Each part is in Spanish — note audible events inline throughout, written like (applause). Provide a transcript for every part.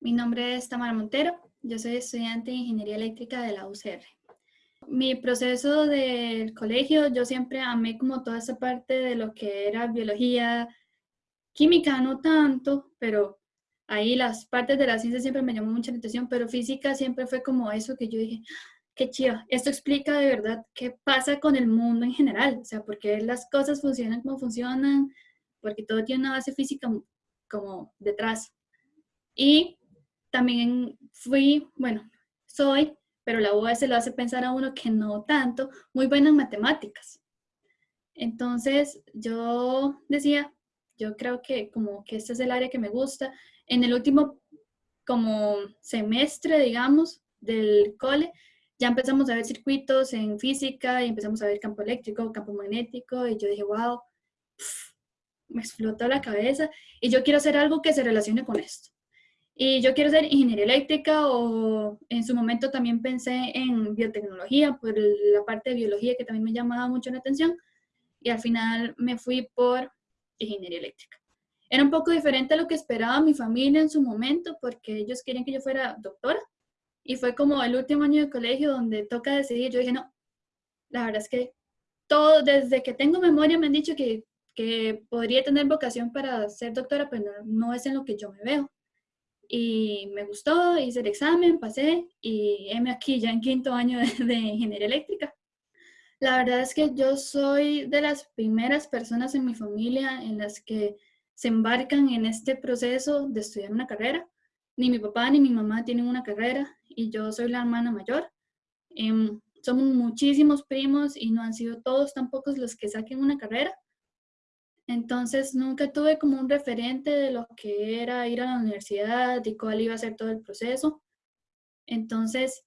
Mi nombre es Tamara Montero, yo soy estudiante de Ingeniería Eléctrica de la UCR. Mi proceso del colegio, yo siempre amé como toda esa parte de lo que era biología, química no tanto, pero ahí las partes de la ciencia siempre me llamó mucha atención, pero física siempre fue como eso que yo dije, qué chido, esto explica de verdad qué pasa con el mundo en general, o sea, por qué las cosas funcionan como funcionan, porque todo tiene una base física como detrás. Y también fui, bueno, soy, pero la UAS lo hace pensar a uno que no tanto, muy buena en matemáticas. Entonces yo decía, yo creo que como que este es el área que me gusta. En el último como semestre, digamos, del cole, ya empezamos a ver circuitos en física y empezamos a ver campo eléctrico, campo magnético y yo dije, wow, me explotó la cabeza y yo quiero hacer algo que se relacione con esto. Y yo quiero ser ingeniería eléctrica o en su momento también pensé en biotecnología por la parte de biología que también me llamaba mucho la atención y al final me fui por ingeniería eléctrica. Era un poco diferente a lo que esperaba mi familia en su momento porque ellos querían que yo fuera doctora y fue como el último año de colegio donde toca decidir. Yo dije, no, la verdad es que todo, desde que tengo memoria me han dicho que, que podría tener vocación para ser doctora, pero no es en lo que yo me veo y me gustó, hice el examen, pasé y heme aquí ya en quinto año de, ingeniería eléctrica. La verdad es que yo soy de las primeras personas en mi familia en las que se embarcan en este proceso de estudiar una carrera. Ni mi papá ni mi mamá tienen una carrera y yo soy la hermana mayor. Em, somos muchísimos primos y no han sido todos tampoco los que saquen una carrera. Entonces nunca tuve como un referente de lo que era ir a la universidad y cuál iba a ser todo el proceso. Entonces,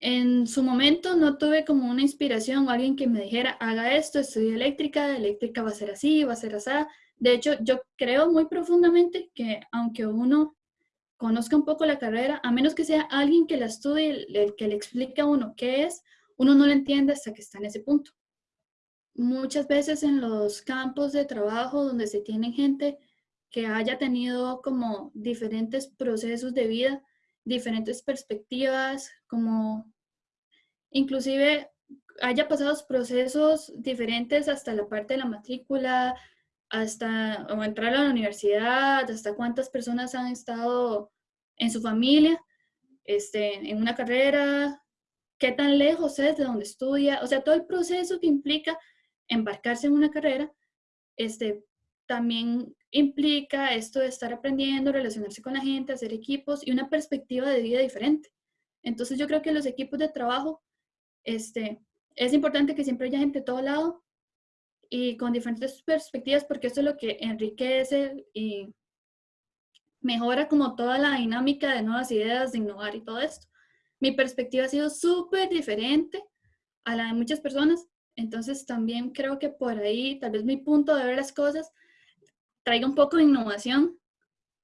en su momento no tuve como una inspiración o alguien que me dijera, haga esto, estudia eléctrica, eléctrica va a ser así, va a ser así. De hecho, yo creo muy profundamente que aunque uno conozca un poco la carrera, a menos que sea alguien que la estudie, el que le explique a uno qué es, uno no lo entiende hasta que está en ese punto muchas veces en los campos de trabajo donde se tiene gente que haya tenido como diferentes procesos de vida, diferentes perspectivas, como inclusive haya pasado procesos diferentes hasta la parte de la matrícula, hasta o entrar a la universidad, hasta cuántas personas han estado en su familia, este, en una carrera, qué tan lejos es de donde estudia, o sea, todo el proceso que implica embarcarse en una carrera, este, también implica esto de estar aprendiendo, relacionarse con la gente, hacer equipos y una perspectiva de vida diferente. Entonces yo creo que los equipos de trabajo, este, es importante que siempre haya gente de todo lado y con diferentes perspectivas porque esto es lo que enriquece y mejora como toda la dinámica de nuevas ideas, de innovar y todo esto. Mi perspectiva ha sido súper diferente a la de muchas personas entonces también creo que por ahí, tal vez mi punto de ver las cosas traiga un poco de innovación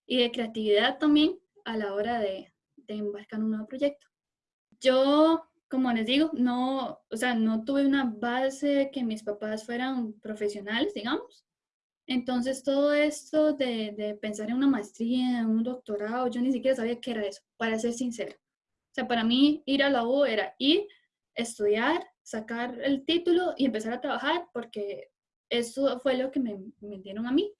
y de creatividad también a la hora de, embarcar en un nuevo proyecto. Yo, como les digo, no, o sea, no tuve una base que mis papás fueran profesionales, digamos. Entonces todo esto de, de pensar en una maestría, en un doctorado, yo ni siquiera sabía qué era eso, para ser sincera. O sea, para mí ir a la U era ir, estudiar, sacar el título y empezar a trabajar porque eso fue lo que me, me dieron a mí,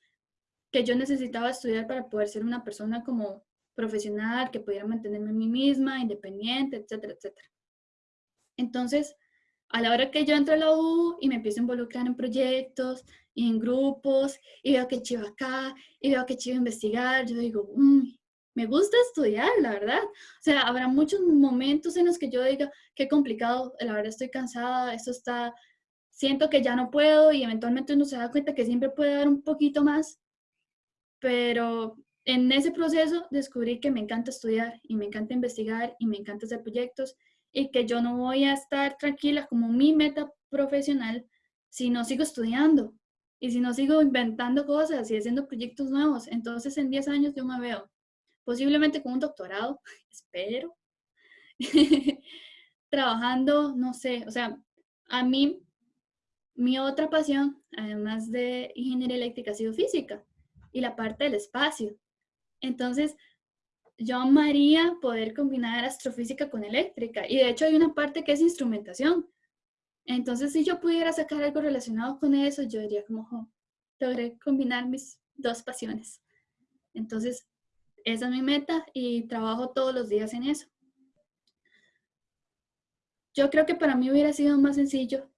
que yo necesitaba estudiar para poder ser una persona como profesional, que pudiera mantenerme a mí misma, independiente, etcétera, etcétera. Entonces, a la hora que yo entro a la U y me empiezo a involucrar en proyectos y en grupos, y veo que chivo acá, y veo que chivo investigar, yo digo, me gusta estudiar, la verdad. O sea, habrá muchos momentos en los que yo diga, qué complicado, la verdad estoy cansada, esto está, siento que ya no puedo y eventualmente uno se da cuenta que siempre puede dar un poquito más, pero en ese proceso descubrí que me encanta estudiar y me encanta investigar y me encanta hacer proyectos y que yo no voy a estar tranquila como mi meta profesional si no sigo estudiando y si no sigo inventando cosas y haciendo proyectos nuevos. Entonces en 10 años yo me veo posiblemente con un doctorado, (laughs) espero, (laughs) trabajando, no sé, o sea, a mí, mi otra pasión, además de ingeniería eléctrica, ha sido física y la parte del espacio. Entonces, yo amaría poder combinar astrofísica con eléctrica. Y de hecho hay una parte que es instrumentación. Entonces, si yo pudiera sacar algo relacionado con eso, yo diría como, logré combinar mis dos pasiones. Entonces, esa es mi meta y trabajo todos los días en eso. Yo creo que para mí hubiera sido más sencillo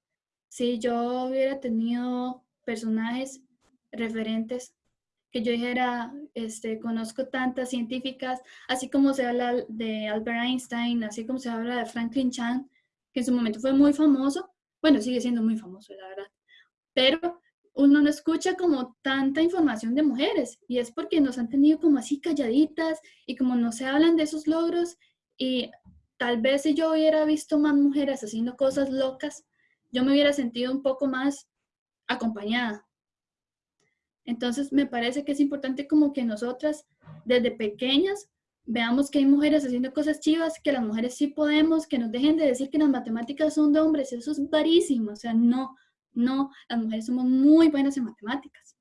si yo hubiera tenido personajes referentes que yo dijera, este, conozco tantas científicas, así como se habla de Albert Einstein, así como se habla de Franklin Chan, que en su momento fue muy famoso, bueno, sigue siendo muy famoso, la verdad, pero uno no escucha como tanta información de mujeres y es porque nos han tenido como así calladitas y como no se hablan de esos logros y tal vez si yo hubiera visto más mujeres haciendo cosas locas, yo me hubiera sentido un poco más acompañada. Entonces me parece que es importante como que nosotras desde pequeñas veamos que hay mujeres haciendo cosas chivas, que las mujeres sí podemos, que nos dejen de decir que las matemáticas son de hombres, eso es varísimo, o sea, no, no, las mujeres somos muy buenas en matemáticas.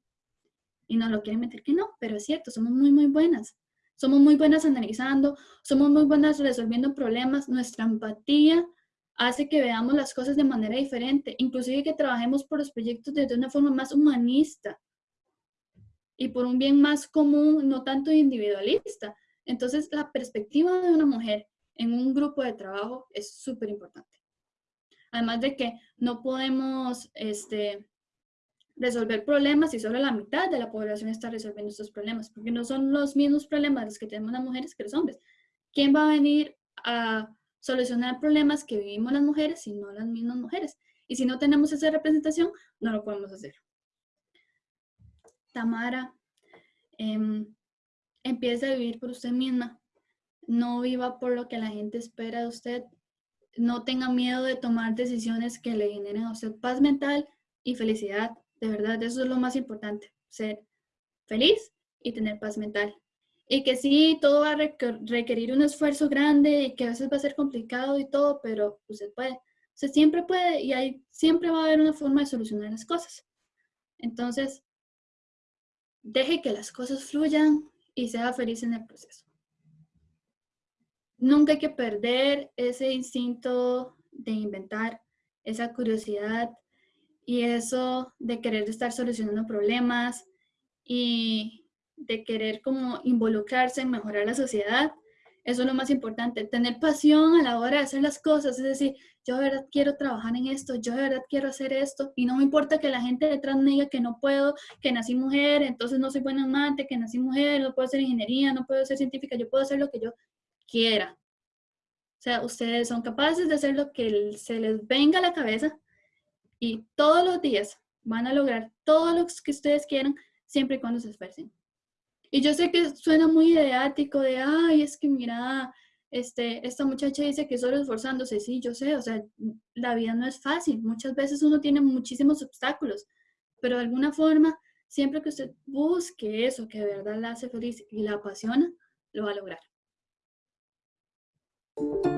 Y no lo quieren meter que no, pero es cierto, somos muy, muy buenas. Somos muy buenas analizando, somos muy buenas resolviendo problemas, nuestra empatía hace que veamos las cosas de manera diferente, inclusive que trabajemos por los proyectos desde una forma más humanista y por un bien más común, no tanto individualista. Entonces, la perspectiva de una mujer en un grupo de trabajo es súper importante. Además de que no podemos este, resolver problemas si solo la mitad de la población está resolviendo estos problemas, porque no son los mismos problemas los que tenemos las mujeres que los hombres. ¿Quién va a venir a solucionar problemas que vivimos las mujeres si no las mismas mujeres? Y si no tenemos esa representación, no lo podemos hacer. Tamara, eh, empiece a vivir por usted misma. No viva por lo que la gente espera de usted. No tenga miedo de tomar decisiones que le generen a usted paz mental y felicidad. De verdad, eso es lo más importante. Ser feliz y tener paz mental. Y que sí, todo va a requerir un esfuerzo grande y que a veces va a ser complicado y todo, pero usted puede. Usted siempre puede y hay, siempre va a haber una forma de solucionar las cosas. Entonces, deje que las cosas fluyan, y sea feliz en el proceso. Nunca hay que perder ese instinto de inventar, esa curiosidad y eso de querer estar solucionando problemas y de querer como involucrarse en mejorar la sociedad. Eso es lo más importante, tener pasión a la hora de hacer las cosas, es decir, yo de verdad quiero trabajar en esto, yo de verdad quiero hacer esto, y no me importa que la gente detrás me diga que no puedo, que nací mujer, entonces no soy buena amante, que nací mujer, no puedo hacer ingeniería, no puedo ser científica, yo puedo hacer lo que yo quiera. O sea, ustedes son capaces de hacer lo que se les venga a la cabeza y todos los días van a lograr todo lo que ustedes quieran siempre y cuando se esfuercen. Y yo sé que suena muy ideático de, ay, es que mira, este, esta muchacha dice que solo esforzándose, sí, yo sé, o sea, la vida no es fácil, muchas veces uno tiene muchísimos obstáculos, pero de alguna forma, siempre que usted busque eso que de verdad la hace feliz y la apasiona, lo va a lograr. Thank you